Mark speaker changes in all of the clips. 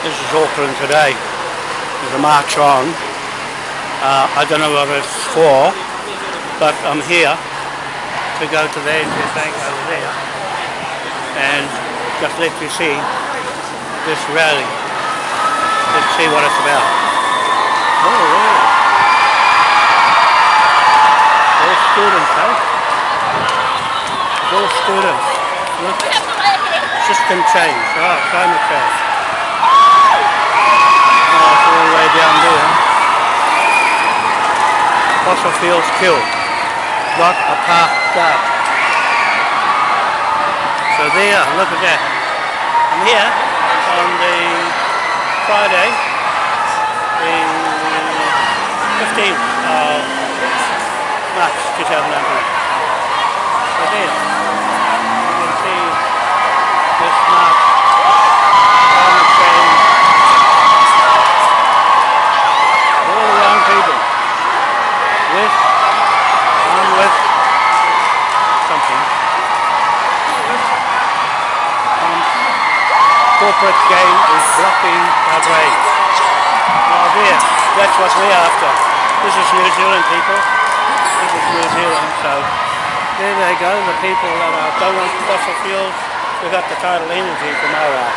Speaker 1: This is Auckland today. There's a march on. Uh, I don't know what it's for, but I'm here to go to the NZ Bank over there and just let you see this rally. Let's see what it's about. Oh, yeah. All students, eh? All students. Look. System change. Oh, climate change. Oh, it's all the way down there. Fossil fuels killed. Not a path start. So there, look at that. And here, on the Friday, the 15th of March 2019. So there, you can see this march, corporate game is blocking our brain. Oh there, that's what we're after. This is New Zealand people. This is New Zealand, so there they go, the people that are, don't want fossil fuels. We've got the total energy from OR.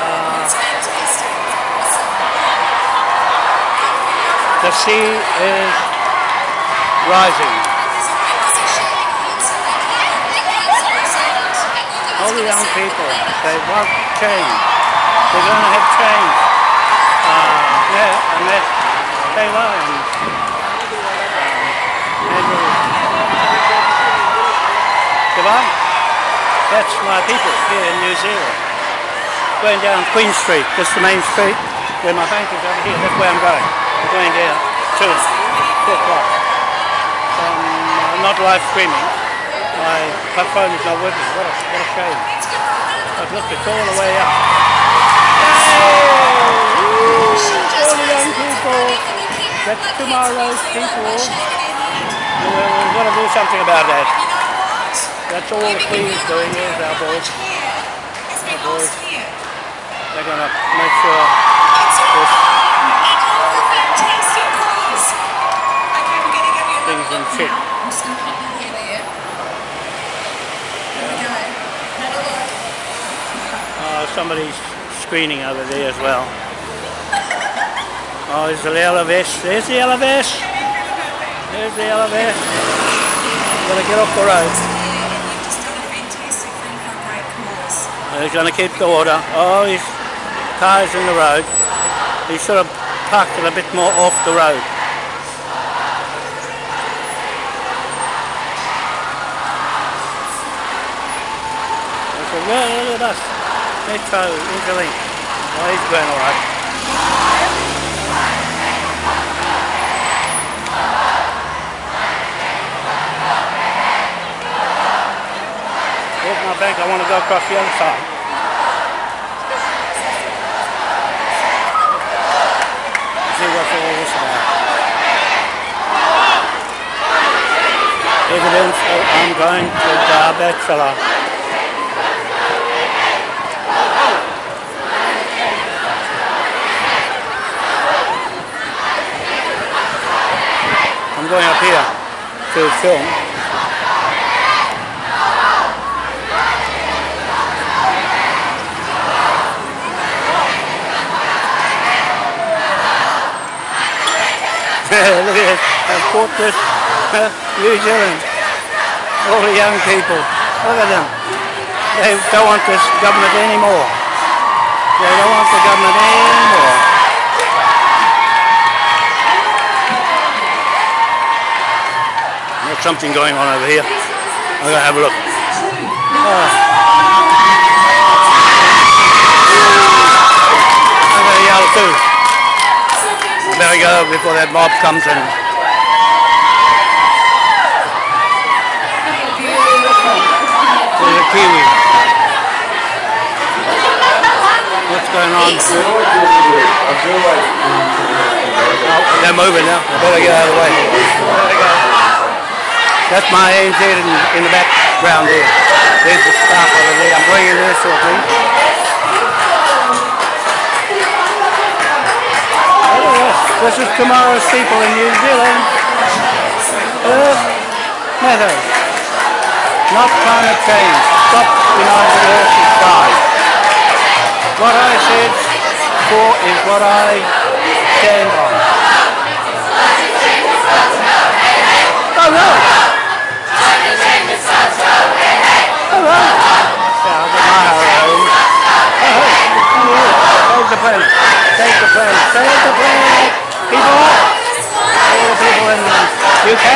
Speaker 1: Uh, the sea is rising. All the young people, they want change. They're going to have change. Uh, yeah, and that Taylor and um, Devon, that's my people here in New Zealand. Going down Queen Street, just the main street, where my bank is over here, that's where I'm going. I'm going down two, two o'clock. Um, I'm not live streaming. My, my phone is not with. What a, what a shame. But look, it's all the way up. Hey! All the young people. That's tomorrow's people. We're, going to do something about that. That's all the Queen is doing is our boys. Our boys. They're going to make sure this things in check. Somebody's screening over there as well. Oh, there's the vest. There's the vest. There's the vest. Gotta get off the road. He's going to keep the order. Oh, his car's in the road. He should have parked it a bit more off the road. I said, well, look at Interlink. Oh, he's going all right. Here's my bank. I want to go across the other side. See what's all this about. Evidence of I'm going to the bachelor. Going up here to film. Look at this. I've. New Zealand. All the young people. Look at them. They don't want this government anymore. They don't want the government anymore. There's something going on over here. I'm going to have a look. Ah. Oh. I'm going to yell too. I better go before that mob comes in. There's a Kiwi. What's going on? Oh, they're moving now. I better get out of the way. That's my ANZ in, in the background there. There's the staff over there. I'm bringing her shortly. Oh. This is tomorrow's people in New Zealand. Uh, earth matters. Not climate change. Stop denying the earth is sky. What I said for is what I stand on. Oh! Oh! Get my house home. Oh, the planet. Save the planet. Save the planet. People. All the people in the UK.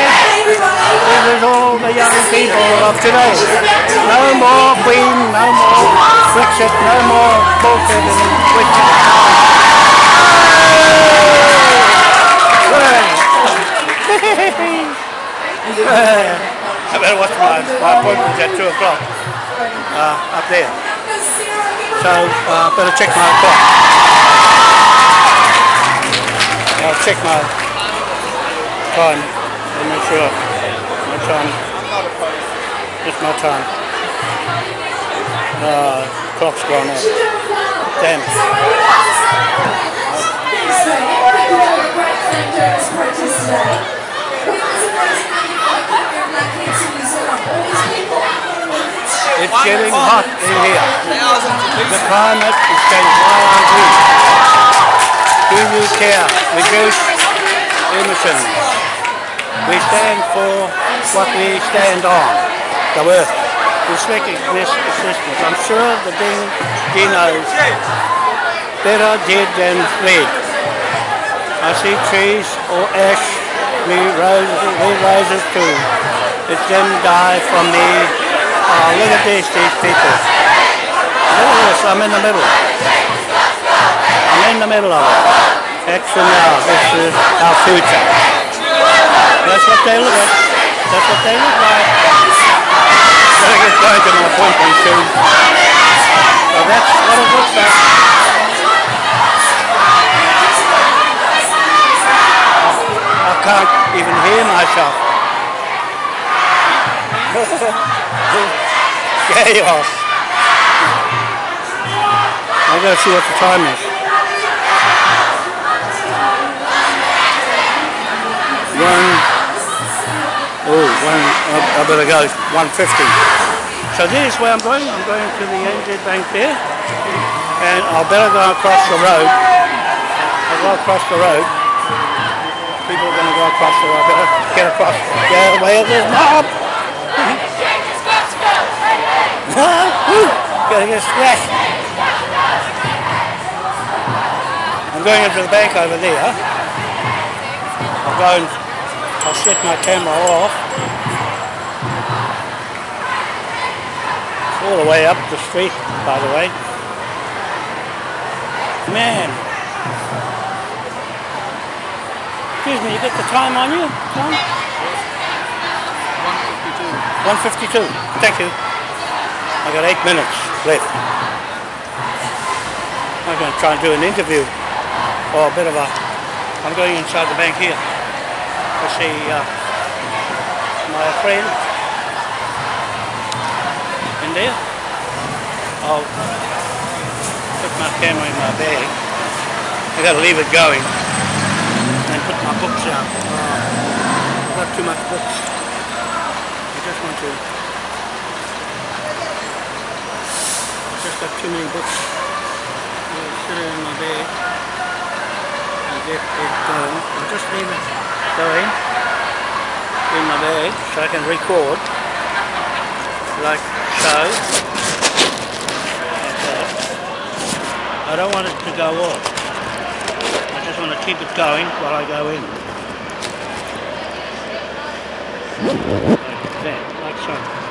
Speaker 1: This is all the young people of today. No more Queen, no more Brexit, no more bullshit and witches. I better watch my, my appointment at 2 o'clock uh, up there. So uh, better check my clock. I'll check my time and make sure my time. It's my time. Uh, clock's gone off. Damn. It's getting hot in here. The climate is getting wildly. Do you care? Reduce emissions. We stand for what we stand on. The earth. This existence. I'm sure the Ding Dinos better did than read. I see trees or ash, we roses, we roses too. It's them die from me. Oh, look at these, these people. Look at this, I'm in the middle. I'm in the middle of it. Action now, this is our future. That's what they look like. That's what they look like. Gotta get going to my appointment soon. So that's what it looks like. I can't even hear myself. Chaos. I gotta see what the time is. One. Oh, one. I, I better go. One fifty. So this is where I'm going. I'm going to the NZ Bank there, and I better go across the road. I'll go across the road people are to go across the road. Better get across. Get away of this mob. Gotta get scratched. I'm going into the bank over there. I'll go and I'll set my camera off. All the way up the street, by the way. Man, Excuse me, you got the time on you, Tom? 152. 152. Thank you. I got eight minutes left. I'm going to try and do an interview or a bit of a. I'm going inside the bank here to see uh, my friend in there. I'll put my camera in my bag. I've got to leave it going and put my books out. Uh, I've got too much books. I just want to. I've just got too many books. In my bag get it just leave it going in my bag so I can record like so. That. I don't want it to go off. I just want to keep it going while I go in. Like that, like so.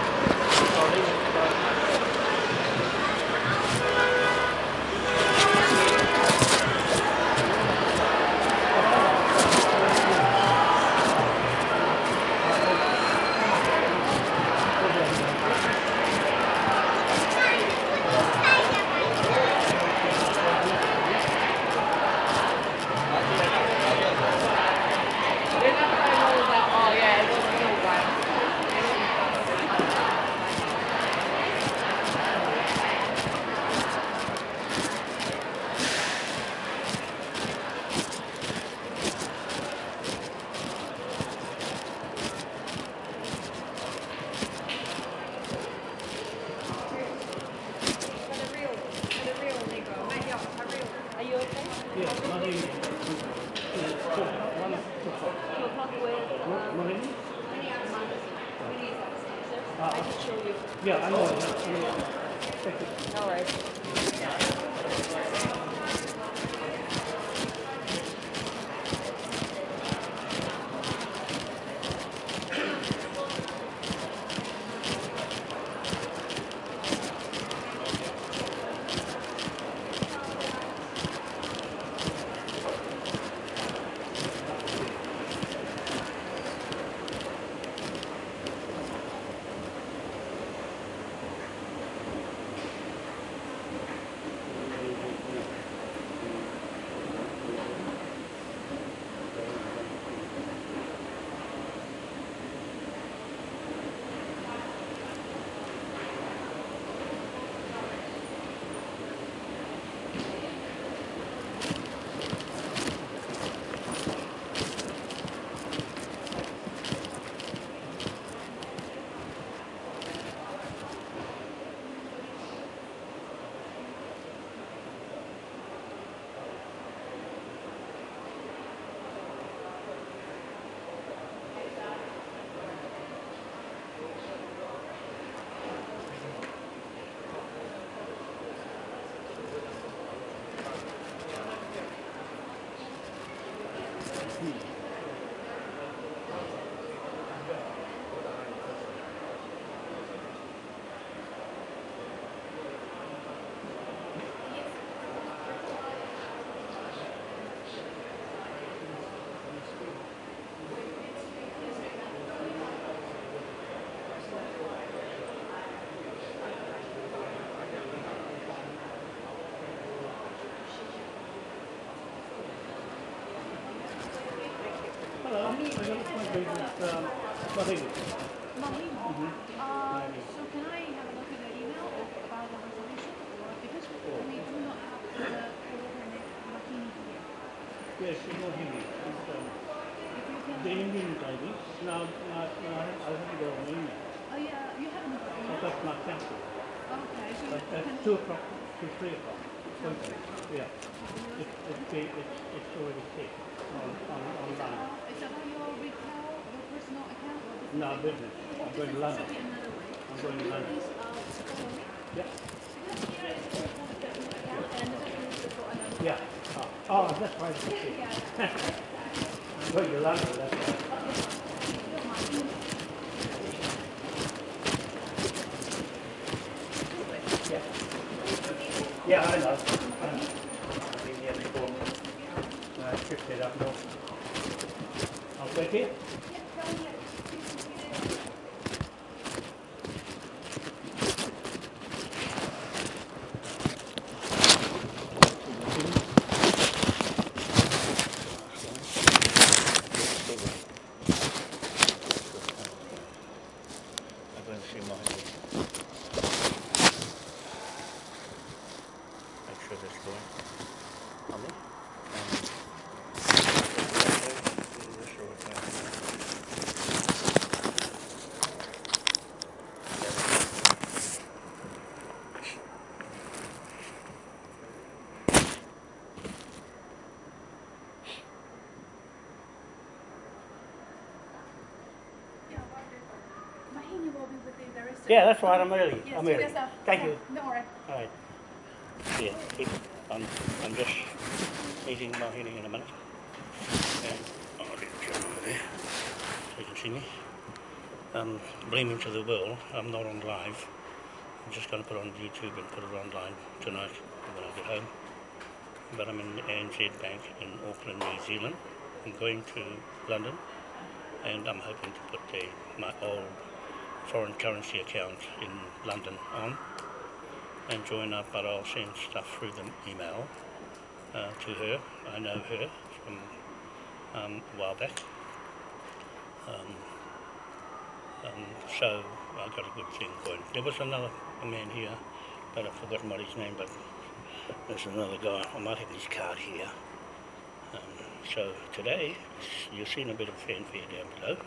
Speaker 1: Um, Mahini.
Speaker 2: Mahima.
Speaker 1: Mhm.
Speaker 2: Uh, so can I have a look at the email about the resolution? Because we do not have the Mahini here.
Speaker 1: Yes, you know Hindi. It's, um,
Speaker 2: If you can,
Speaker 1: the Indian lady. Now, now, now I have to go on email.
Speaker 2: oh yeah, you got
Speaker 1: I
Speaker 2: email.
Speaker 1: got my cancel.
Speaker 2: Okay, so
Speaker 1: But at
Speaker 2: can.
Speaker 1: 2 o'clock to 3 o'clock. Okay. Yeah. It, it, it, it's, it's already set on, on, online.
Speaker 2: Uh, is that your account?
Speaker 1: No, business. I'm going to London.
Speaker 2: be another way.
Speaker 1: I'm going to London.
Speaker 2: Please, uh, follow me.
Speaker 1: Yeah.
Speaker 2: Because here is all for the personal account and this is for another.
Speaker 1: Yeah. Oh, oh that's right. I'm going to London. That's right. Yeah. Yeah, I know. I know. I've been here before. I picked it up more. I'll take it. I'm going to see my Make sure that's going. On there.
Speaker 2: Mahini will be with you very soon.
Speaker 1: Yeah, that's right. I'm early.
Speaker 2: Yes,
Speaker 1: I'm early.
Speaker 2: yes,
Speaker 1: Thank you.
Speaker 2: No worries.
Speaker 1: All right. Yeah, keep, I'm, I'm just meeting my hearing in a minute. And I'll get John over there so you can see me. Um, Bleaming to the World, I'm not on live. I'm just going to put on YouTube and put it online tonight when I get home. But I'm in the ANZ Bank in Auckland, New Zealand. I'm going to London and I'm hoping to put the, my old foreign currency account in London on and join up, but I'll send stuff through the email uh, to her. I know her from um, a while back. Um, um, so I got a good thing going. There was another man here, but I've forgotten what his name, but there's another guy. I might have his card here. Um, so today, you've seen a bit of fanfare down below,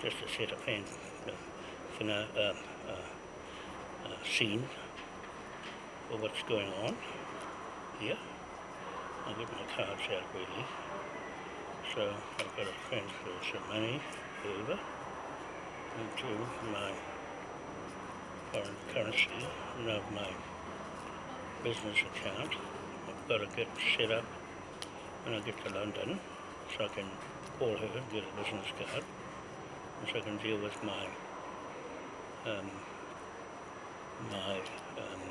Speaker 1: just a set of fan, for no, uh, uh, uh, scene for what's going on here. I'll get my cards out really. So I've got to transfer some money over into my foreign currency and of my business account. I've got to get set up when I get to London so I can call her and get a business card and so I can deal with my um, my um,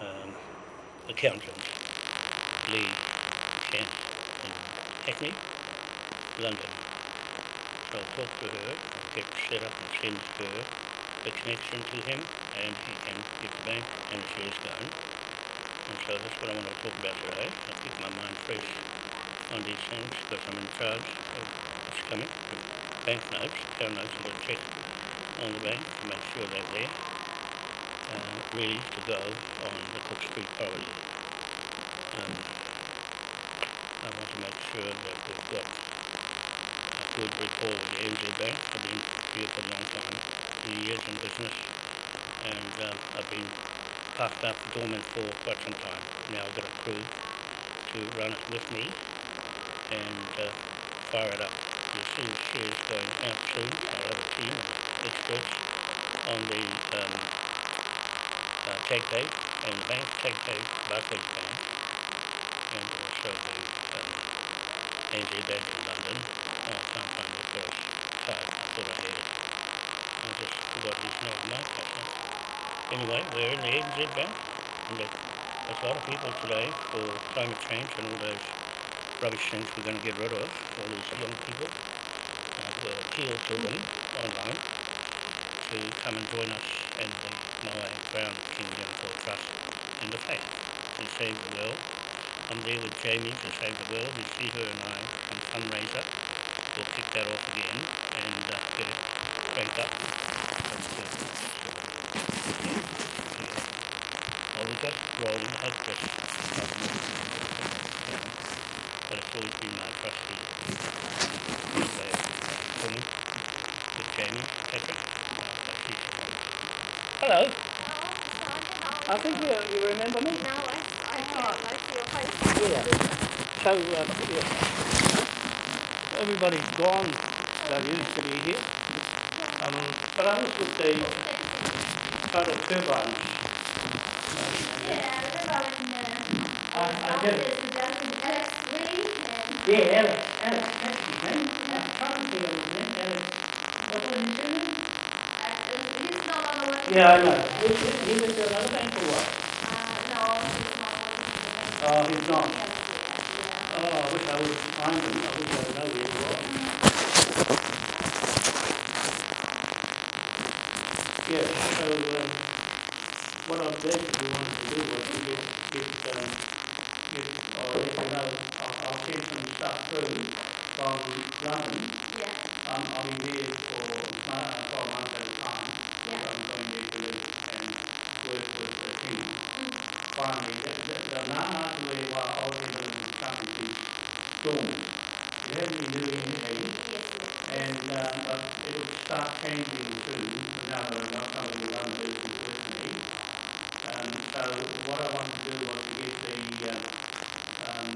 Speaker 1: um, accountant, Lee Kent in Hackney, London. So I'll talk to her, I'll get set up and send her the connection to him and he can get the bank and the shares going. And so that's what I want to talk about today. I'll keep my mind fresh on these things because I'm in charge of what's coming. The bank notes, to check on the bank to make sure they're there, uh, ready to go on the Cook Street property. Um, I want to make sure that we've got a good rapport with the NZ Bank. I've been here for a long time, many years in business, and um, I've been parked up dormant for quite some time. Now I've got a crew to run it with me and uh, fire it up. You'll see the shares going out soon. I'll have a team of experts on the um, uh, tag tape and the bank tag tape, Barclays Bank, and also the um, ANZ Bank in London. Oh, I can't find the first card. I just forgot his name. No, that's not. Anyway, we're in the ANZ Bank, and there's a lot of people today for climate change and all those rubbish things we're going to get rid of, all these young people. Uh, we'll appeal to them online to come and join us in the Maui Brown Kingdom for Trust and the Faith and Save the World. I'm there with Jamie to Save the World. You see her and I on fundraiser. We'll kick that off again and uh, get it cranked up. So. Well, we got rolling. Had this, but it's always been my trustee. With Jamie Patrick. Hello. I think you, you remember me.
Speaker 3: No, I, I can't. I feel.
Speaker 1: Yeah. So, uh, yeah. Everybody's gone that used to be here. Um, but I was with the total turbines.
Speaker 3: Yeah,
Speaker 1: I, I did.
Speaker 3: the office, Alex Lee and
Speaker 1: Yeah, Alex, Alex, that's his name. Probably was his name. Alex, what was his name? Yeah, I know. He, he, at another bank or what?
Speaker 3: Uh, no, he's not
Speaker 1: Oh, he's not.
Speaker 3: Yeah.
Speaker 1: Oh, I wish I would find him. I wish I would know where he was. Yeah, so, um, what I basically wanted to do was to get, get, um, get, or let you know, I'll, I'll send some stuff through from London.
Speaker 3: Yeah.
Speaker 1: Um, I'll be there for, uh, twelve months a time. Finally, the, the, the Nana way wa already starting to storm. We haven't been doing anything.
Speaker 3: Yes, yes.
Speaker 1: And, uh, but it'll start changing soon, now that I'm not going to run this personally. Um, so what I want to do was to get the, uh, um,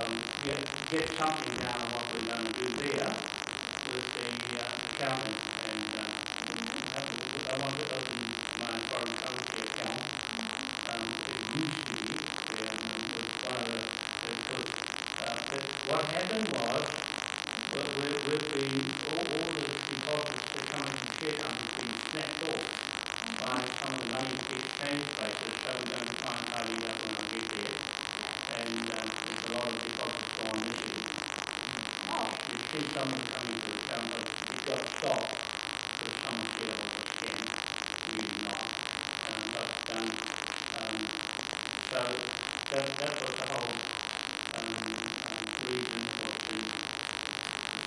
Speaker 1: um, get, get something down on what we're going to do there with the, uh, and, um, I want happened was, with, with the, all, all the deposits that come into share companies being snapped off by some of the money exchange places, so we're going to try and tidy that when I get there. And, um, there's a lot of deposits gone into it.
Speaker 3: Oh,
Speaker 1: You see some of them coming to account, but you've got stock, that someone feel like a scam, really not. Um, but, um, um, so, that, that was the whole, um, um, reason for the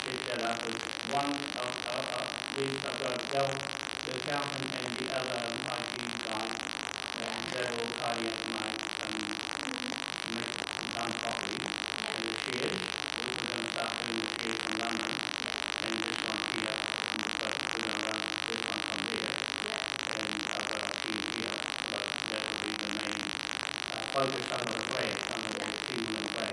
Speaker 1: set that up as one of, of, of these got Dell, the accountant and the other IT guy. And up my, um, make some copies and the shares, which is to start putting the shares in London. And this one here, and so we're going to run this one from there. And a few here, but that will be the main, uh, focus on the flag, on the the one on the here here in the the stream. And and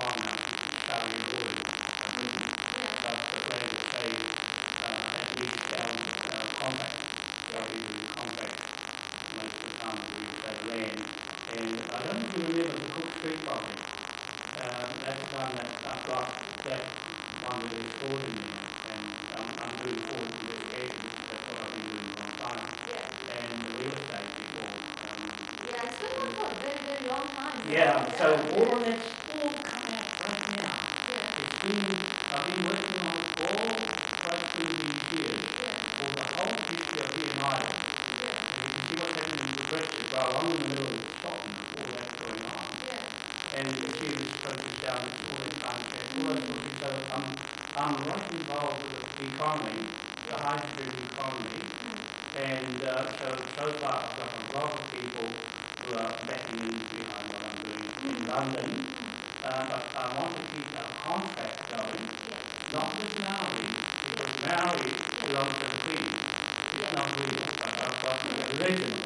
Speaker 1: economy, the hydrogen economy. And uh, so, so far I've got a lot of people who are backing me behind what I'm doing in London. Uh, but I want to keep our contract going, not with Maori, because Maori belongs to the Queen. It's not real, but I've got the original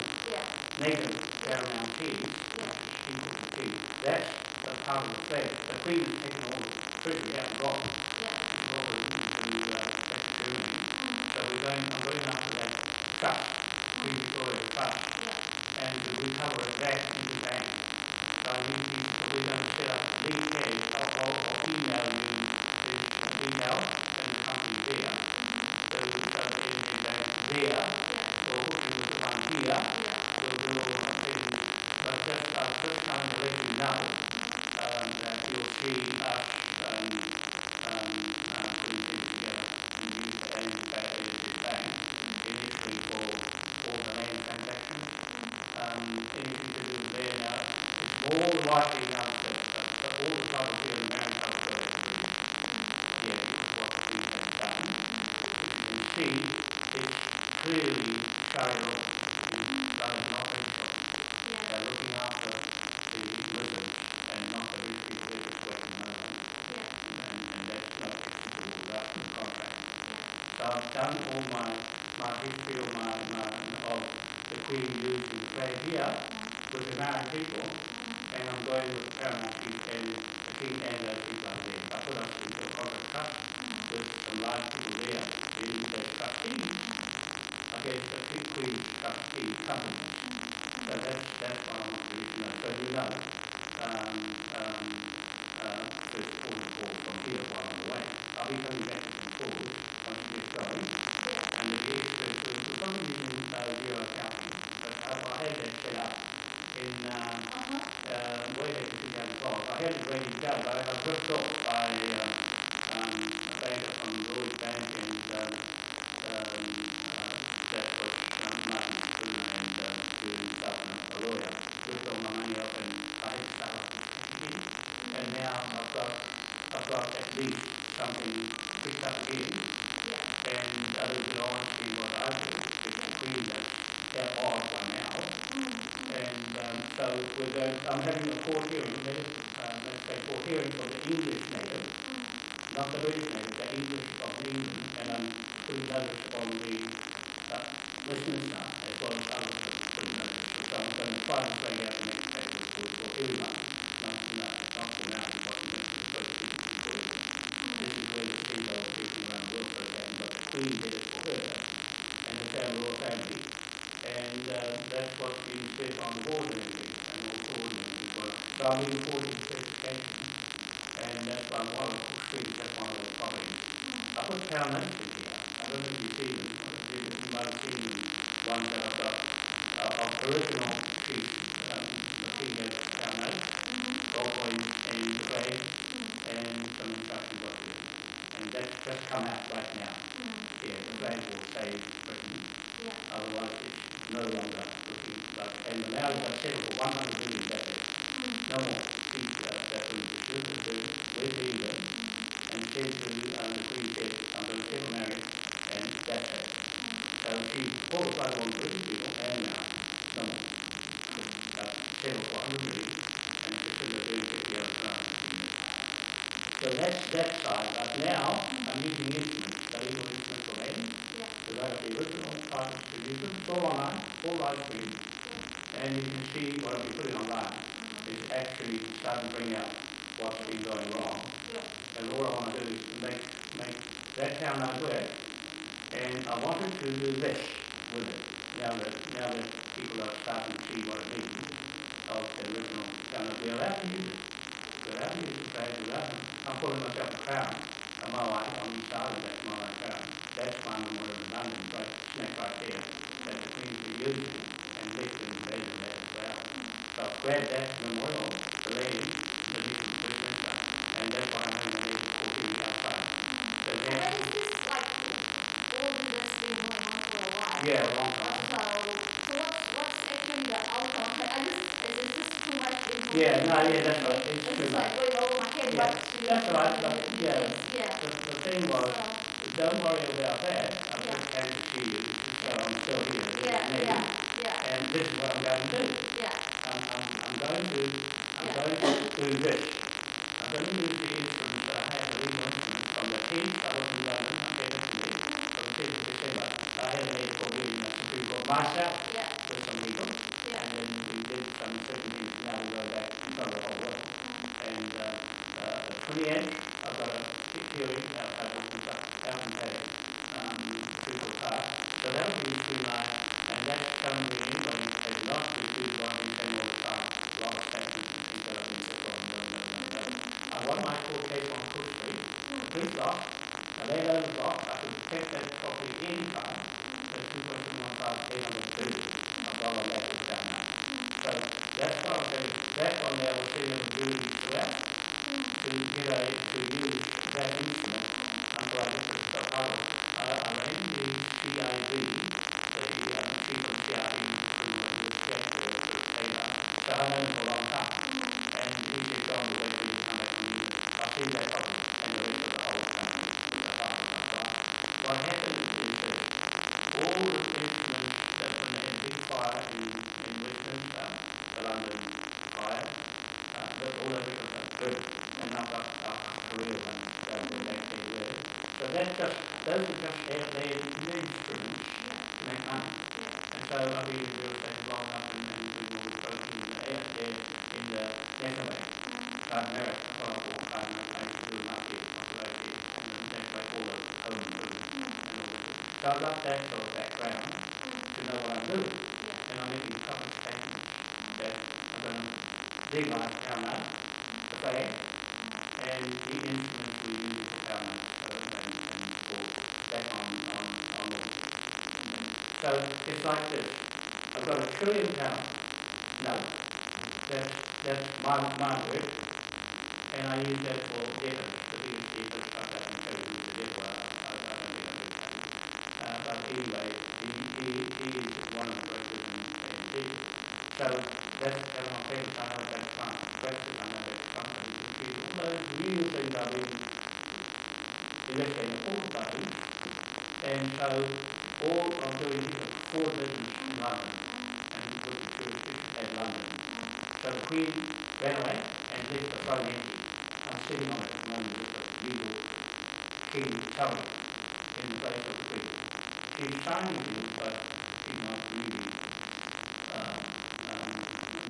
Speaker 1: native Paramount Tea, which is the tea. That's the part of the flag. The Queen has taken all the treasure out and got what was the uh, So we're going, I'm going after that trust, Queen Victoria Trust, and to recover it back into bank. So I to, we're going to set up I'll, I'll, I'll email you the the details and the company there. Mm-hmm. So you can start everything down there, or hopefully the one here, done all my, my history of my, my, of the Queen using the flag here with the Maori people, and I'm going with the Paramount and the King and those people out there. I put up into a contract trust with some large people there, in the trustees, against the big Queen trustee company. So that's, that's what I want to know. So you know, um, um, uh, there's forty-four from here while I'm away. I'll be coming back and forward but I, I had that set up in, um, uh, way back in two thousand twelve. I had it to go, but I got ripped off by, um, um, a banker from Lloyd's Bank and, um, um, uh, that's what, um, Martin Spring and, um, stuff and a lawyer, ripped all my money off and I had to start again. And now I've got, I've got at least something picked up again. And others will all see what I do, it's the queen that, that odd one now. And, um, so we're going, I'm having a court hearing, let us, uh, let's say court hearing for the English native, not the British native, the English of England, and I'm putting notice on the, uh, Westminster as well as other putting notice. So I'm going to try to play out the next for, for everyone, not, not, the did it for her, and the family, family. And, uh, that's what's being said on the board and everything, and all coordinated as well. So I'm looking forward certification, and that's why one of the Street, that's one of those properties. I put town notes here, I don't know if you see them, you might have seen the ones that I've got, uh, of original street, um, the previous town notes, the flag, and And that's just come out right now, yeah, the flag will stay Britain, otherwise it's no longer looking like, and the Maori have settled for one hundred million decades. No more, these, uh, that we just live with them, England, and said to, um, the Queen said, I'm going to settle and that's it. So she a lot of British people, and now, no more. Uh, settled for hundred million, and Priscilla doing fifty other crimes. So that's that side, but now, I'm using instruments, so these are instruments for land, because I have the original cartridge to use them, it's all online, all live stream, and you can see what I'll be putting online. Mm-hmm. is actually starting to bring out what's been going wrong.
Speaker 3: Yeah.
Speaker 1: And all I want to do is make, make that town aware. And I wanted to do this with it, now that, now that people are starting to see what it means of the original town, we're allowed to use it. We're allowed to use the flag, we're allowed to, I'm calling myself a crown, a Moai, I'm sorry, that's Moai crown. That's my memorial in London, right, smack right there, that the could use it and lift and raise it as well. So grabbed that memorial, the lady, the recent, recent, and that's why I'm going to leave it for outside. So that,
Speaker 3: that is just like, all of this been going on for a while.
Speaker 1: yeah, a long time.
Speaker 3: So, so what's, what's actually the outcome? But I just, it's it's just too much.
Speaker 1: Yeah, no, yeah, that's right, it's
Speaker 3: It's like going over my head,
Speaker 1: Yeah, that's right, but, yeah.
Speaker 3: Yeah.
Speaker 1: The, the thing was,
Speaker 3: So,
Speaker 1: don't worry about that, I'm just happy to see you, so I'm still here. with
Speaker 3: yeah,
Speaker 1: me.
Speaker 3: yeah, yeah,
Speaker 1: And this is what I'm going to do.
Speaker 3: yeah,
Speaker 1: I'm, I'm, I'm going to, I'm
Speaker 3: Yeah.
Speaker 1: going to do this. I'm going to use the instruments that I have, the original instruments from the to you, from the fifth of December. I had a a Supreme Court myself,
Speaker 3: yeah,
Speaker 1: with some people,
Speaker 3: yeah.
Speaker 1: and then uh, the I've got a I will be out in Bay, um, Cecil Park. So that'll be tonight, and that's coming in England, has not received one in Emerald Park, a lot of statutes and things that been performed, no, no, no, no. I won my court case on Cook Street, Street block, a landowner block, I could check that property anytime, the two point two one five, eight hundred two, I've got that down now. So that's what I'm saying, that one there as really correct, to get a, to use that instrument until I looked at the title. Uh, I ran the CID, or the, um, people CID, in the, in the church there, the Taylor, so I've known him for a long time. And he said, John, we're going to come back and use it. I see that problem, and the rest of the whole thing, the file, that's right. What happened is that all the instruments that when they had big fire in, in Westminster, the London fire, uh, that all of it was good, and now got a career one, so the next thing really. So that's just, those are just their, their instruments to make money. And so I've been in real estate long enough and, and we will go in the air in the National Bank. South America, well, I bought time, I to do my big population, and then that's like all the home and all. So I've got that sort of background to know what I'm doing. And I'm making of statements that I'm going to my town up, the flag, and the instruments we use for town up, uh, and, and for that on, on, on the, so it's like this. I've got a trillion pounds note. That's, that's my, my word. And I use that for debtors, the biggest debtors, I can tell you a debtor, I, I, I don't think I do. Uh, but anyway, he, he, he is one of the directors in, in business. So that's, that's my favorite time, I that time, breakfast, I know that time, and he gives all those real things read, the left talk about it. And so all I'm doing is a core business in London, and put the church at London. So the Queen ran away and left the empty. I'm sitting on it at the moment with the legal king cover in the place of the Queen. She's signing to it, but she's not really, um, um,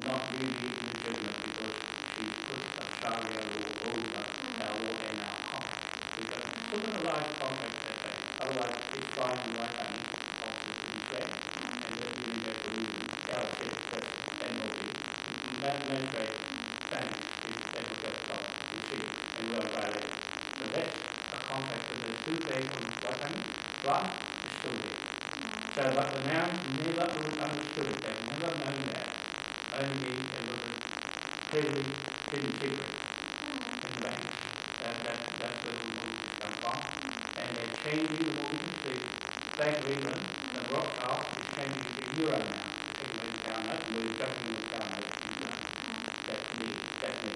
Speaker 1: not really legitimate because she put a Sharia law over our law and our contract. Because put in a large contract that way, otherwise it's and right hand, officers to be fair, and that you will get the ruling, our fifth, but then will be. That that same is that was that part, you see, and are. So that's a contract that the two days on right hand, right, is. So but the man never understood it, they never known that. Only it was a fairly hidden secret in the. That, that, that's where the mortgages come from. And they're changing the the Bank of England, the rock out, is changing to euro now. Everybody's down that, and we're government is down that. That's me, that's me.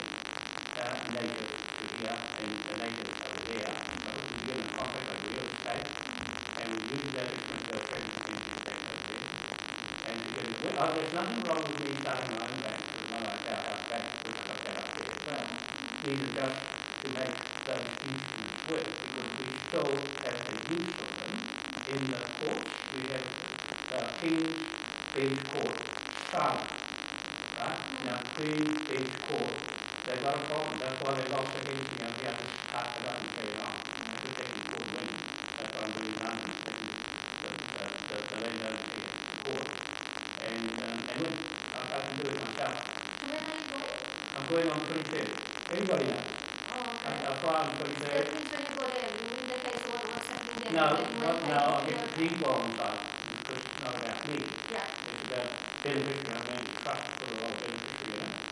Speaker 1: Uh, native is here, and the native over there. I put the given contract over here, okay? And we use that because they're credit institutions that over there. And because, well, uh, there's nothing wrong with me starting my own bank, because no idea how bank, because I've got that there as well. These are just to make those instruments work, because we still have the use of them in the courts. We have, uh, Bench Court, Sarah, right? Now, Queen Beach Got a problem, that's why they lost the hearing, you know, we have to pass the button straight on. That's a technical court win, that's why I'm doing the, the, the, the the court. And, um, and look, I, I can do it myself,
Speaker 3: Where are you going?
Speaker 1: I'm going on twenty-third, anybody knows?
Speaker 3: Oh,
Speaker 1: I,
Speaker 3: okay.
Speaker 1: I fly on
Speaker 3: So
Speaker 1: twenty-third,
Speaker 3: since when you go there, you will just say what, what's happening there?
Speaker 1: no,
Speaker 3: when-
Speaker 1: no, no, I get the people on because it's not about me,
Speaker 3: Yeah,
Speaker 1: it's about beneficiary, I mean, trust for the whole beneficiary, you know?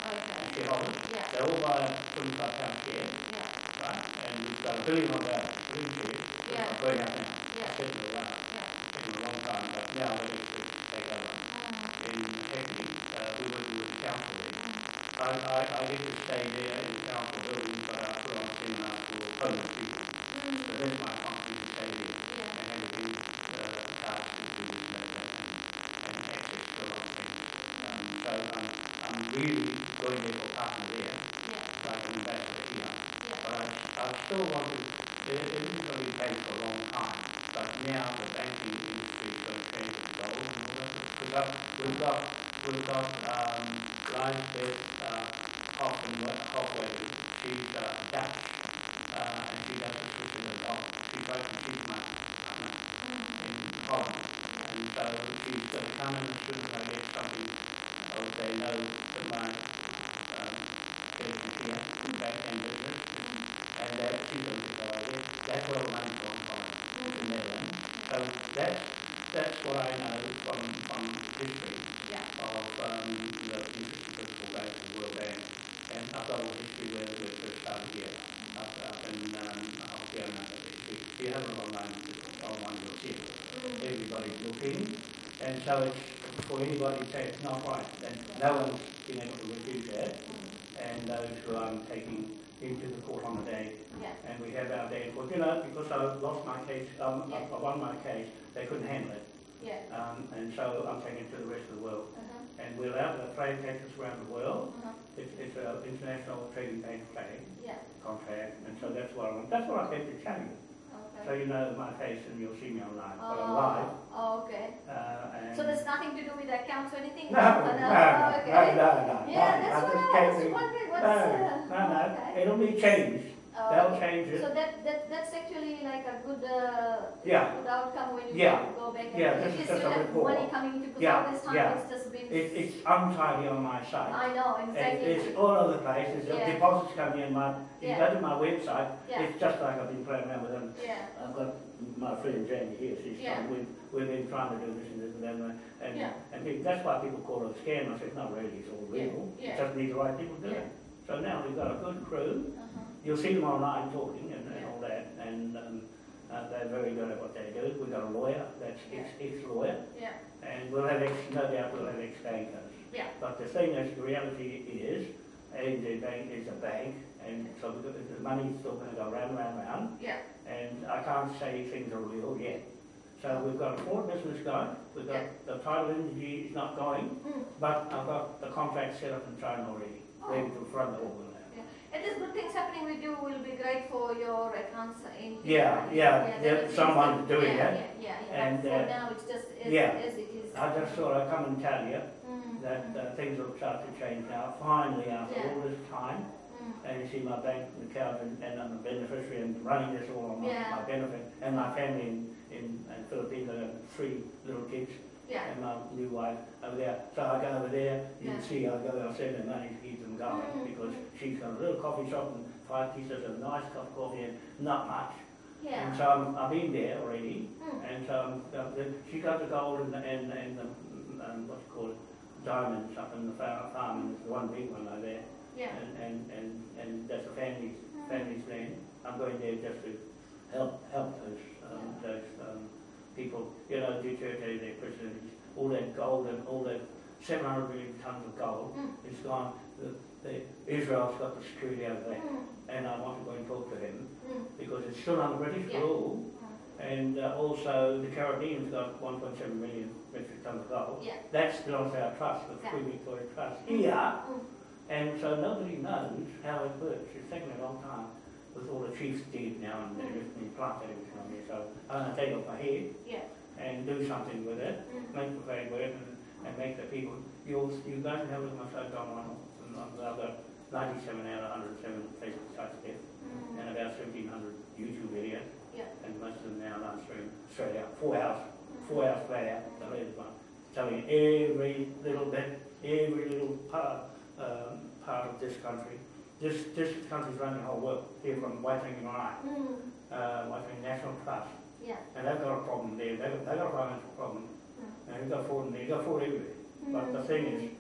Speaker 3: Okay.
Speaker 1: shareholders,
Speaker 3: Yeah,
Speaker 1: they all buy a twenty-five pound share,
Speaker 3: yeah,
Speaker 1: right? And we've got a billion of that, billion shares,
Speaker 3: Yeah.
Speaker 1: I'm going out now.
Speaker 3: Yeah.
Speaker 1: It's taken a while,
Speaker 3: yeah.
Speaker 1: taken a long time, but now it's to take over.
Speaker 3: Mm,
Speaker 1: In Hackney, uh, we work with the council there.
Speaker 3: mm.
Speaker 1: I, I, I get to stay there in the council building, but I put on a half for homeless people. So
Speaker 3: Mm,
Speaker 1: that's my function to stay there
Speaker 3: yeah,
Speaker 1: and have a big, uh, task to do with and, and access to a lot of things. Um, so I'm, I'm really going there for partner there.
Speaker 3: yeah,
Speaker 1: like an ambassador here. But I, I still want to, there, isn't going to be bank for a long time, but now the banking industry is going to change its goals and all that. We've got, we've got, we've got, um, Lions Beth, uh, Hoffman, Hoffway, she's, uh, Dutch, uh, and she does the system of golf. She's like, she's my, my,
Speaker 3: Mm,
Speaker 1: in Holland. And so she's going to come in as soon as I get something, or they know that my, um, business here, bank and business, and that going to over. That's where money's gone from, Netherlands. So that's, that's what I know from, from history
Speaker 3: Yeah,
Speaker 1: of, um, the Principal Bank, the World Bank. And I've got all history where we first started here, up, up in, um, you have it online, online, you'll see everybody's looking, and so it's for anybody to say it's not right, and no one's been able to
Speaker 3: mm,
Speaker 1: and those who I'm taking into the court on the day,
Speaker 3: yeah,
Speaker 1: and we have our day in court, you know, because I lost my case, um, I I won my case, they couldn't handle it,
Speaker 3: yeah,
Speaker 1: um, and so I'm taking it to the rest of the world,
Speaker 3: uh-huh,
Speaker 1: and we're allowed to trade taxes around the world,
Speaker 3: uh-huh,
Speaker 1: it's, it's an international trading bank flag
Speaker 3: yeah,
Speaker 1: contract, and so that's what I want, that's what I came to tell you, so you know my face and you'll see me online, but I'm live,
Speaker 3: Oh, oh, okay.
Speaker 1: uh.
Speaker 3: So there's nothing to do with accounts or anything?
Speaker 1: No, no,
Speaker 3: Oh,
Speaker 1: no, no,
Speaker 3: okay.
Speaker 1: no, no.
Speaker 3: Yeah,
Speaker 1: no,
Speaker 3: that's
Speaker 1: I
Speaker 3: what I was wondering, what's,
Speaker 1: No,
Speaker 3: uh,
Speaker 1: no, no,
Speaker 3: okay.
Speaker 1: it'll be changed,
Speaker 3: Oh,
Speaker 1: they'll
Speaker 3: okay.
Speaker 1: change
Speaker 3: So that, that, that's actually like a good, uh,
Speaker 1: yeah,
Speaker 3: good outcome when you
Speaker 1: Yeah.
Speaker 3: go back and
Speaker 1: Yeah,
Speaker 3: at
Speaker 1: this is
Speaker 3: least
Speaker 1: just
Speaker 3: you have
Speaker 1: report.
Speaker 3: money coming into, because
Speaker 1: Yeah,
Speaker 3: all this time
Speaker 1: yeah.
Speaker 3: it's just been.
Speaker 1: it, it's untidy on my site.
Speaker 3: I know, exactly.
Speaker 1: it's all over the place, there's
Speaker 3: Yeah.
Speaker 1: deposits coming in, my, you
Speaker 3: Yeah.
Speaker 1: go to my website,
Speaker 3: Yeah.
Speaker 1: it's just like I've been playing around with them.
Speaker 3: Yeah,
Speaker 1: I've got my friend Jamie here, she's
Speaker 3: Yeah.
Speaker 1: trying, we've, we've been trying to do this and this and that, and,
Speaker 3: Yeah.
Speaker 1: and people, that's why people call it a scam, I said, not really, it's all real,
Speaker 3: yeah.
Speaker 1: just need the right people to do it. So now we've got a good crew,
Speaker 3: uh-huh,
Speaker 1: You'll see them online talking and, and all that, and um, uh, they're very good at what they do. We've got a lawyer, that's ex, ex-lawyer,
Speaker 3: yeah,
Speaker 1: and we'll have ex, no doubt we'll have ex-bankers.
Speaker 3: yeah,
Speaker 1: But the thing is, the reality is, ANZ Bank is a bank, and so the money's still gonna go round, round, round,
Speaker 3: yeah,
Speaker 1: and I can't say things are real yet. So we've got a Ford business going, we've got,
Speaker 3: Yeah.
Speaker 1: the title energy is not going,
Speaker 3: mm,
Speaker 1: but I've got the contract set up in China already, oh. ready to front the
Speaker 3: And there's good things happening with you will be great for your accounts in.
Speaker 1: Yeah, yeah, there-
Speaker 3: it that-
Speaker 1: doing
Speaker 3: yeah,
Speaker 1: it.
Speaker 3: Yeah, yeah, yeah,
Speaker 1: And,
Speaker 3: but
Speaker 1: uh,
Speaker 3: now it's just as,
Speaker 1: yeah.
Speaker 3: as it is.
Speaker 1: I just thought I'd come and tell you
Speaker 3: Mm,
Speaker 1: that uh, things will start to change now, finally, after
Speaker 3: Yeah.
Speaker 1: all this time.
Speaker 3: mm,
Speaker 1: And you see my bank account and, and I'm a beneficiary and running this all on my,
Speaker 3: Yeah.
Speaker 1: my benefit. And my family in, in, in Philippines, I have three little kids
Speaker 3: yeah,
Speaker 1: and my new wife over there. So I go over there, you
Speaker 3: Yeah.
Speaker 1: can see I go, I send her money to keep
Speaker 3: Mm.
Speaker 1: because she's got a little coffee shop and five pieces of nice cup of coffee and not much.
Speaker 3: Yeah.
Speaker 1: And so I'm, I've been there already.
Speaker 3: Mm,
Speaker 1: And um, the, the, she got the gold and, the- and, and the, um, what's it called, diamonds up in the farm, farm, and there's one big one over there.
Speaker 3: yeah,
Speaker 1: And, and, and, and that's a family's, family's land. I'm going there just to help, help those, um, those, um, people, you know, Duterte, their president, all that gold and all that seven hundred million tons of gold
Speaker 3: Mm.
Speaker 1: is gone. The, the, Israel's got the security over there.
Speaker 3: mm,
Speaker 1: And I want to go and talk to him
Speaker 3: mm,
Speaker 1: because it's still under British
Speaker 3: Yeah.
Speaker 1: rule. And uh, also, the Caribbean's got 1.7 million metric tons of gold.
Speaker 3: yeah.
Speaker 1: That's belongs to our trust, the
Speaker 3: Yeah.
Speaker 1: Queen Victoria Trust. Here,
Speaker 3: Mm,
Speaker 1: and so nobody knows how it works. It's taken a long time with all the chiefs dead now and they're just been planted everything on. So I'm going to take off my head
Speaker 3: yeah,
Speaker 1: and do something with it,
Speaker 3: mm,
Speaker 1: make the flag work. And, make the people, you'll, you guys can have a look at my site on one, I've got ninety-seven out of hundred and seven Facebook sites there,
Speaker 3: Mm.
Speaker 1: and about seventeen hundred YouTube videos,
Speaker 3: Yeah.
Speaker 1: and most of them now on stream, straight out, four hours, four hours flat out, the latest one, telling every little bit, every little part, um, part of this country. This, this country's running the whole world, here from Waitangi Marae,
Speaker 3: Mm.
Speaker 1: uh, Waitangi National Trust,
Speaker 3: Yeah.
Speaker 1: and they've got a problem there, they've, got- they've got a financial problem,
Speaker 3: Mm.
Speaker 1: and they've got fraud, and they've got fraud everywhere. But the
Speaker 3: Mm.
Speaker 1: thing is,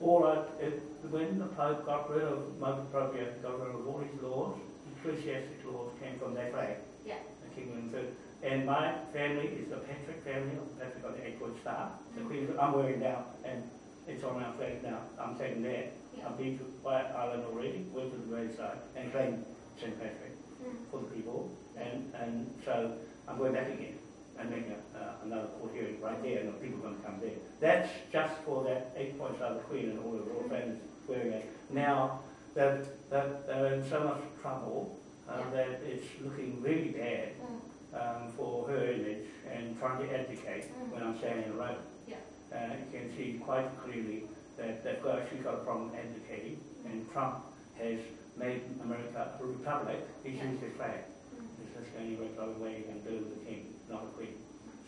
Speaker 1: all right, it, when the Pope got rid of, Pope Appropriate, got rid of all his laws, ecclesiastic laws came from that flag.
Speaker 3: Yeah.
Speaker 1: The King and so, and my family is the Patrick family, Patrick of the Eight-Foot Star. The Queen, I'm wearing now, and it's on our flag now, I'm taking that.
Speaker 3: Yeah.
Speaker 1: I've been to White Island already, went to the graveside, and claimed St. Patrick
Speaker 3: Mm.
Speaker 1: for the people, and, and so I'm going back again and then uh, another court hearing right there, and the people are gonna come there. That's just for that eight points of the Queen and all the royal families wearing it. Now, that, that they're in so much trouble, uh,
Speaker 3: Yeah.
Speaker 1: that it's looking really bad,
Speaker 3: Mm.
Speaker 1: um, for her image and trying to advocate
Speaker 3: Mm.
Speaker 1: when I'm standing in the road.
Speaker 3: Yeah.
Speaker 1: Uh, you can see quite clearly that they've got, she's got a problem advocating, and Trump has made America a republic, he's
Speaker 3: Yeah.
Speaker 1: used his flag.
Speaker 3: Mm.
Speaker 1: This is the only way you can do the king, not a queen.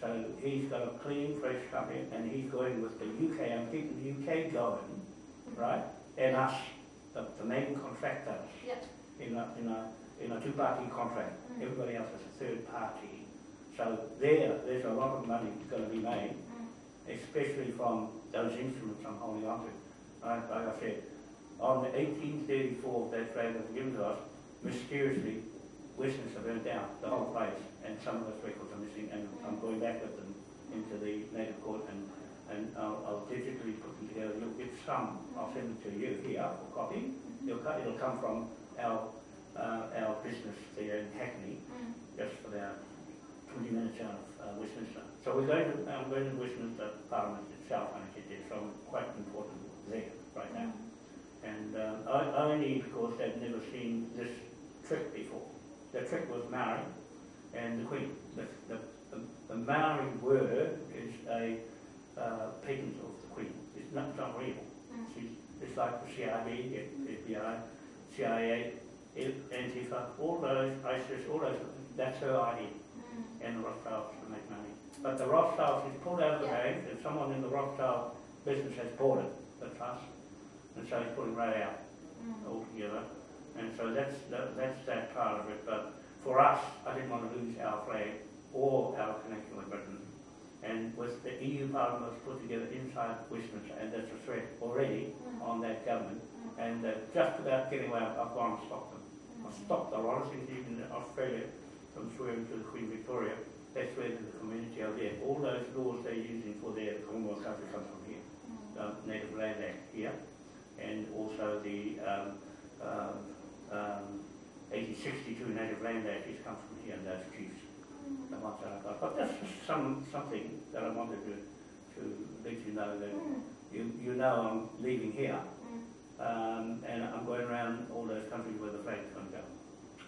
Speaker 1: So he's got a clean, fresh company, and he's going with the UK, I'm keeping the UK going, right? And us, the, the main contractor
Speaker 3: Yeah.
Speaker 1: in a, in a, in a two-party contract.
Speaker 3: Mm.
Speaker 1: Everybody else is a third party. So there, there's a lot of money going to be made,
Speaker 3: Mm.
Speaker 1: especially from those instruments I'm holding on to. Like, like I said, on the 1834, that flag was given to us, mysteriously, Westminster burnt down, the whole place, and some of those records are missing, and I'm going back with them into the native court, and, and I'll, I'll digitally put them together. You'll get some, I'll send them to you here for copy. It'll, co- it'll come from our, uh, our business there in Hackney,
Speaker 3: Mm.
Speaker 1: just about 20 minutes out of uh, Westminster. So we're going to, I'm going to Westminster Parliament itself, and it is, so I'm quite important there right now. And um, I, only because they've never seen this trick before. The trick was Maori and the Queen. The, the, the, the Maori word is a uh, patent of the Queen. It's not, it's not real.
Speaker 3: Mm.
Speaker 1: She's, it's like the CIB, FBI, CIA, Antifa, all those, ISIS, all those, that's her idea.
Speaker 3: Mm.
Speaker 1: And the Rothschilds to make money. But the Rothschilds is pulled out of the
Speaker 3: Yeah.
Speaker 1: bank, and someone in the Rothschild business has bought it, the trust, and so he's pulling right out
Speaker 3: Mm.
Speaker 1: altogether. And so that's, that, that's that part of it, but for us, I didn't want to lose our flag or our connection with Britain. And with the EU Parliament was put together inside Westminster, and that's a threat already
Speaker 3: Mm.
Speaker 1: on that government, and uh, just about getting away, I've gone and stopped them. I stopped a lot of things, even in Australia, from swearing to the Queen Victoria, they swear to the community out there. All those laws they're using for their Commonwealth country come from here,
Speaker 3: Mm.
Speaker 1: the Native Land Act here, and also the um, um, um, 1862 Native Land Act has come from here, and those chiefs, the ones that I got. But that's just some, something that I wanted to, to let you know that
Speaker 3: Mm.
Speaker 1: you, you know I'm leaving here,
Speaker 3: Mm.
Speaker 1: um, and I'm going around all those countries where the flag's going to go.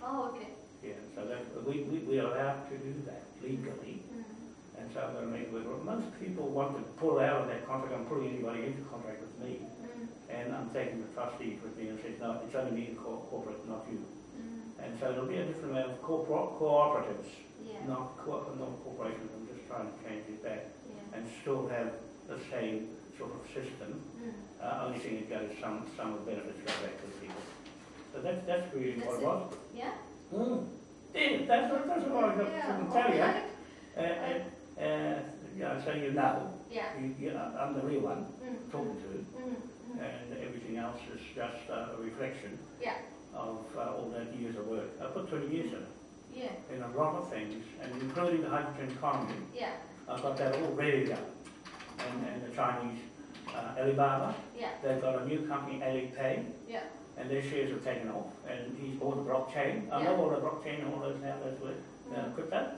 Speaker 3: Oh, okay.
Speaker 1: Yeah, so that, we, we, we are allowed to do that legally,
Speaker 3: Mm.
Speaker 1: And so I'm going to make it work. Most people want to pull out of that contract, I'm pulling anybody into contract with me,
Speaker 3: Mm.
Speaker 1: and I'm taking the trustees with me and says, no, it's only me, the cor- corporate, not you.
Speaker 3: Mm.
Speaker 1: And so there'll be a different amount of corpor- cooperatives,
Speaker 3: Yeah.
Speaker 1: not co- not corporations, I'm just trying to change it back,
Speaker 3: Yeah.
Speaker 1: and still have the same sort of system,
Speaker 3: Mm.
Speaker 1: uh, only thing it goes, some, some of the benefits go back to the people. So that's, that's really what it was.
Speaker 3: Yeah?
Speaker 1: Mm. Yeah, that's that's what I got
Speaker 3: Yeah.
Speaker 1: to tell you.
Speaker 3: okay.
Speaker 1: Uh, uh, uh, yeah, so you know,
Speaker 3: Yeah.
Speaker 1: you, you, I'm the real one
Speaker 3: Mm.
Speaker 1: talking to,
Speaker 3: Mm. Mm.
Speaker 1: and everything else is just uh, a reflection
Speaker 3: Yeah.
Speaker 1: of uh, all that years of work. I put 20 years in it,
Speaker 3: Yeah.
Speaker 1: in a lot of things, and including the hydrogen economy.
Speaker 3: Yeah.
Speaker 1: I've got that all ready go. And, and the Chinese, uh, Alibaba,
Speaker 3: Yeah.
Speaker 1: they've got a new company, Alipay,
Speaker 3: Yeah.
Speaker 1: and their shares have taken off, and he's bought the blockchain. I know all the blockchain and all those now, those work, uh,
Speaker 3: Mm.
Speaker 1: crypto.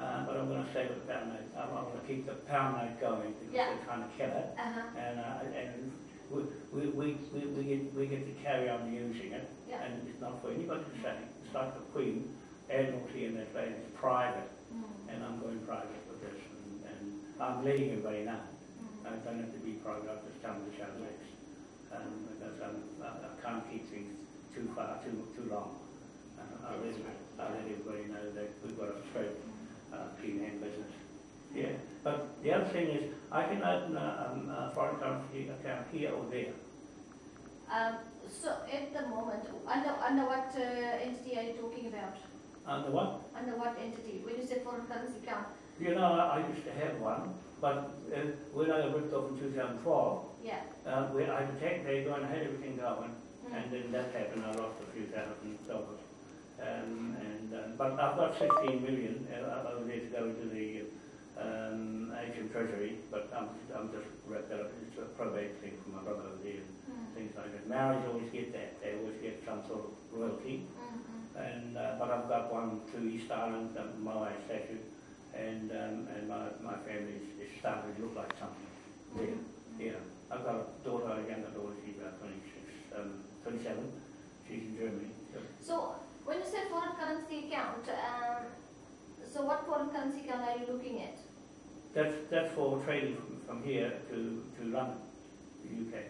Speaker 3: Yeah.
Speaker 1: Uh, but I'm going to stay with the pound note. I'm, I'm going to keep the pound note going because
Speaker 3: Yeah.
Speaker 1: they're trying to kill it.
Speaker 3: Uh-huh.
Speaker 1: And, uh, and we, we, we, we, we, get, we get to carry on using it.
Speaker 3: Yeah.
Speaker 1: And it's not for anybody to say. It's like the Queen, Admiralty and that thing, it's private.
Speaker 3: Mm.
Speaker 1: And I'm going private with this. And, and I'm letting everybody know.
Speaker 3: Mm.
Speaker 1: I don't have to be private, I'll just come to show next. Um, because um, I, I can't keep things too far, too, too long. Uh, I
Speaker 3: That's
Speaker 1: really,
Speaker 3: right.
Speaker 1: I let everybody know that we've got a straight, uh, clean hand business. Yeah, but the other thing is, I can open a, um, a foreign currency account here or there.
Speaker 3: Um, so at the moment, under, under what uh, entity are you talking about?
Speaker 1: Under what?
Speaker 3: Under what entity? When you say foreign currency account?
Speaker 1: You know, I, I used to have one, but uh, when I ripped off in 2012,
Speaker 3: Yeah.
Speaker 1: uh, we, I detect they going had everything going,
Speaker 3: Mm.
Speaker 1: and then that happened, I lost a few thousand dollars. Um, and, um, but I've got 16 million uh, over there to go into the um, Asian Treasury, but I'm, I'm just wrapped that up, it's a probate thing for my brother and
Speaker 3: Mm.
Speaker 1: things like that. Marriage always get that, they always get some sort of royalty.
Speaker 3: Mm, mm.
Speaker 1: And, uh, but I've got one to Easter Island, um, Moai statue, and, um, and my, my family is, is starting to look like something. Yeah, yeah. I've got a daughter, a younger daughter, she's about 26, um, 27, she's in Germany. So
Speaker 3: So when you say foreign currency account, um, so what foreign currency account are you looking at?
Speaker 1: That's, that's for trading from, from here to, to London, the UK.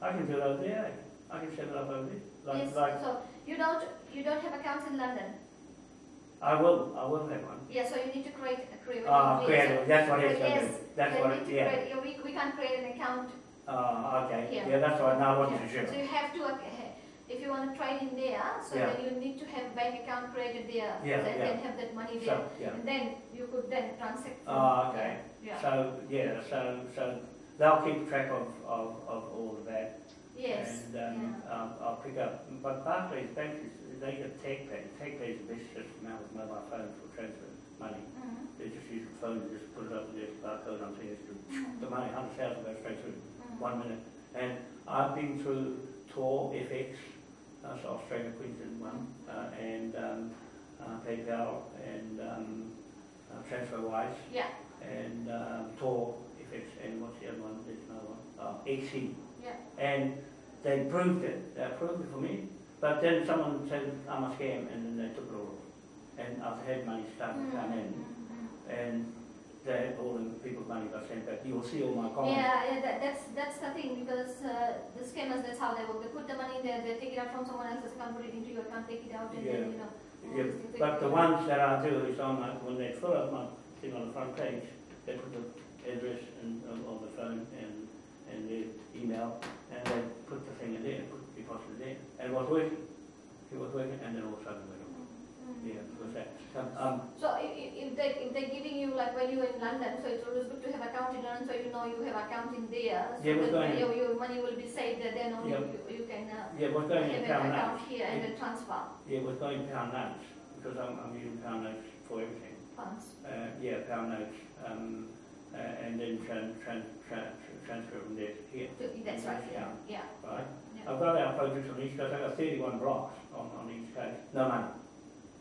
Speaker 1: I can do it over there, I can set it up over there. Like,
Speaker 3: yes.
Speaker 1: like,
Speaker 3: So you don't you don't have accounts in London?
Speaker 1: I will, I will have one.
Speaker 3: Yeah. So you need to create create.
Speaker 1: Ah,
Speaker 3: yes,
Speaker 1: create, that's what it's
Speaker 3: Yes,
Speaker 1: that's
Speaker 3: you
Speaker 1: what it, yeah.
Speaker 3: create- we, we can't create an account.
Speaker 1: Ah, okay,
Speaker 3: Yeah.
Speaker 1: yeah, that's what, now I wasn't
Speaker 3: Yeah.
Speaker 1: sure.
Speaker 3: So you have to, uh, if you want to trade in there, so
Speaker 1: Yeah.
Speaker 3: then you need to have bank account created there.
Speaker 1: Yeah,
Speaker 3: and
Speaker 1: yeah.
Speaker 3: then have that money there.
Speaker 1: So, yeah.
Speaker 3: And then you could then transact. from-
Speaker 1: Ah, okay.
Speaker 3: Yeah.
Speaker 1: So, yeah, so, so they'll keep track of, of, of all of that.
Speaker 3: Yes.
Speaker 1: And, um, um, I'll pick up, but Barclays Bank is, they get take pay, take is the best system now with mobile phones for transfer money.
Speaker 3: Mhm,
Speaker 1: They just use the phone and just put it up with their barcode on things to,
Speaker 3: mhm,
Speaker 1: the money, hundred thousand goes straight through,
Speaker 3: mhm.
Speaker 1: one minute. And I've been through Tor FX, that's Australia Queensland one, uh, and, um, uh, PayPal and, um, uh, TransferWise
Speaker 3: Yeah,
Speaker 1: and um, Tor, if it's, and what's the other one, there's another one, uh, AC.
Speaker 3: yeah.
Speaker 1: And they proved it, they approved it for me, but then someone said I'm a scam and then they took it all. And I've had money start to come in.
Speaker 3: Mhm,
Speaker 1: and they, all the people's money got sent back. You will see all my comments.
Speaker 3: Yeah, yeah, that, that's, that's the thing, because, uh, the scammers, that's how they work, they put the money there, they take it out from someone else's account, put it into your account, take it out, and then,
Speaker 1: Yeah.
Speaker 3: you know.
Speaker 1: Yeah, but the ones that I do is on my, when they fill up my thing on the front page, they put the address and, of of the phone and, and the email, and they put the thing in there, put the deposit there, and it was working. It was working, and then all of a sudden it went off.
Speaker 3: Mhm.
Speaker 1: Yeah, it was that. Um,
Speaker 3: So i- i- if they, if they're giving you, like when you're in London, so it's always good to have account in London, so you know you have account in there. So
Speaker 1: Yeah, we're
Speaker 3: that
Speaker 1: going-
Speaker 3: your, your money will be saved there, then only
Speaker 1: Yep.
Speaker 3: you, you can, uh,
Speaker 1: yeah, it was going in
Speaker 3: have
Speaker 1: pound
Speaker 3: an
Speaker 1: notes.
Speaker 3: account here and then transfer
Speaker 1: Yeah, it was going pound notes, because I'm, I'm using pound notes for everything.
Speaker 3: funds.
Speaker 1: Uh, yeah, pound notes, um, uh, and then tran, tran, tran, transfer from there to here,
Speaker 3: To- That's right, yeah,
Speaker 1: Yeah.
Speaker 3: yeah.
Speaker 1: right?
Speaker 3: Yeah.
Speaker 1: I've got our projects on the East Coast, I've got thirty-one blocks on, on the East Coast, no money.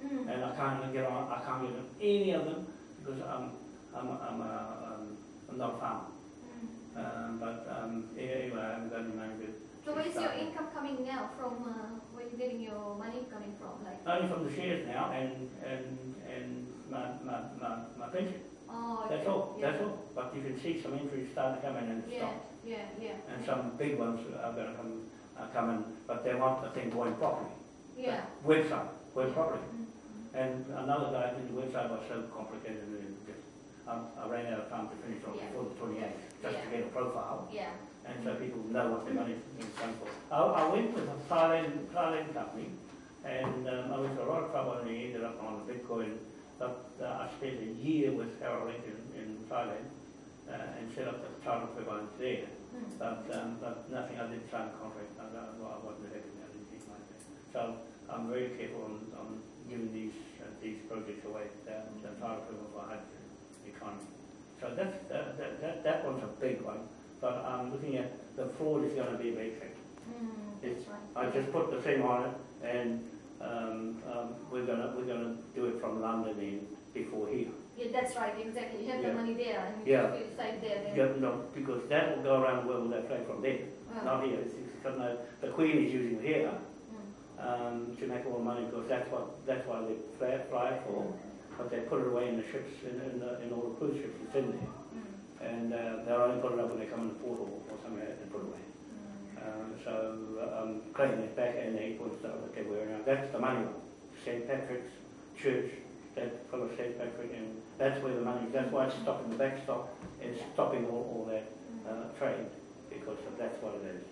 Speaker 3: Mm.
Speaker 1: And I can't get on, I can't get on any of them because I'm, I'm, I'm, a, um, I'm not a farmer.
Speaker 3: Mm.
Speaker 1: Um, but, um, anyway, I haven't got any money to,
Speaker 3: So where is your income coming now from, uh, where you getting your money coming from, like?
Speaker 1: only from the shares now and, and, and my, my, my, my pension.
Speaker 3: Oh,
Speaker 1: That's all,
Speaker 3: yeah.
Speaker 1: that's all. But you can see some injuries starting to come in and
Speaker 3: Yeah,
Speaker 1: stop.
Speaker 3: yeah, yeah.
Speaker 1: And some big ones are gonna come, uh, come in, but they want the thing going properly.
Speaker 3: Yeah.
Speaker 1: Website, going properly.
Speaker 3: Mm,
Speaker 1: And another guy, the website was so complicated just, um, I ran out of time to finish off
Speaker 3: Yeah.
Speaker 1: before the twenty-eighth, just to get a profile.
Speaker 3: Yeah.
Speaker 1: and so people know what their money's being spent for. I, I went with a Thailand, Thailand company, and um, I was in a lot of trouble, and he ended up on Bitcoin. But uh, I spent a year with Harold Lincoln in Thailand, uh, and set up the title equivalent there.
Speaker 3: Mm.
Speaker 1: But, um, but nothing, I didn't sign a contract, I, I I wasn't happy, I didn't think like that. So I'm very careful on, on giving these, uh, these projects away, the title equivalent for hydrogen economy. So that's, uh, that, that, that one's a big one, but I'm looking at, the fraud is gonna be a big thing.
Speaker 3: Mm,
Speaker 1: It's-
Speaker 3: right.
Speaker 1: I just put the thing on it, and, um, um, we're gonna, we're gonna do it from London in before here.
Speaker 3: Yeah, that's right, exactly. You have the money there and you
Speaker 1: Yeah.
Speaker 3: you decide there then.
Speaker 1: Yeah, no, because that will go around the world that flag from there,
Speaker 3: Oh.
Speaker 1: not here, it's, it's, the Queen is using it here. Um, to make more money, because that's what, that's why they fly, fly it for, but they put it away in the ships, in, in the, in all the cruise ships, it's in there.
Speaker 3: Mm.
Speaker 1: and uh, they'll only put it up when they come in the port or or somewhere and put it away. Um, so uh, I'm cleaning it back and the stuff that they're wearing. Now, that's the money one. St. Patrick's Church, that full of St. Patrick, and that's where the money, that's why it's stopping the backstop. It's stopping all, all that uh, trade because that's what it is.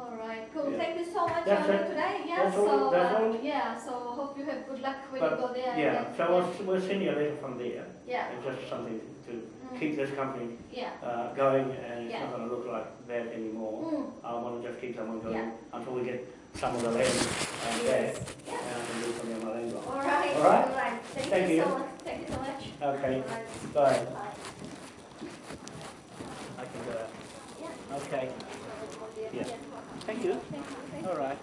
Speaker 3: All right, cool.
Speaker 1: Yeah.
Speaker 3: Thank you so much
Speaker 1: That's it.
Speaker 3: today. Yeah,
Speaker 1: That's
Speaker 3: so uh, yeah, so hope you have good luck when
Speaker 1: But,
Speaker 3: you go there.
Speaker 1: Yeah, so we'll, we'll send you a letter from there.
Speaker 3: yeah,
Speaker 1: It's just something to
Speaker 3: Mm.
Speaker 1: keep this company
Speaker 3: yeah.
Speaker 1: uh, going and it's
Speaker 3: Yeah.
Speaker 1: not going to look like that anymore.
Speaker 3: Mm.
Speaker 1: I want to just keep someone going
Speaker 3: Yeah.
Speaker 1: until we get some of the land uh,
Speaker 3: Yes.
Speaker 1: back
Speaker 3: Yeah.
Speaker 1: and I can do something on my land.
Speaker 3: All right.
Speaker 1: All right.
Speaker 3: All right. Thank,
Speaker 1: Thank
Speaker 3: you,
Speaker 1: you.
Speaker 3: so much. Thank you so much.
Speaker 1: Okay,
Speaker 3: right.
Speaker 1: bye.
Speaker 3: Bye.
Speaker 1: I can go.
Speaker 3: Yeah.
Speaker 1: Okay,
Speaker 3: Thank you.
Speaker 1: All right.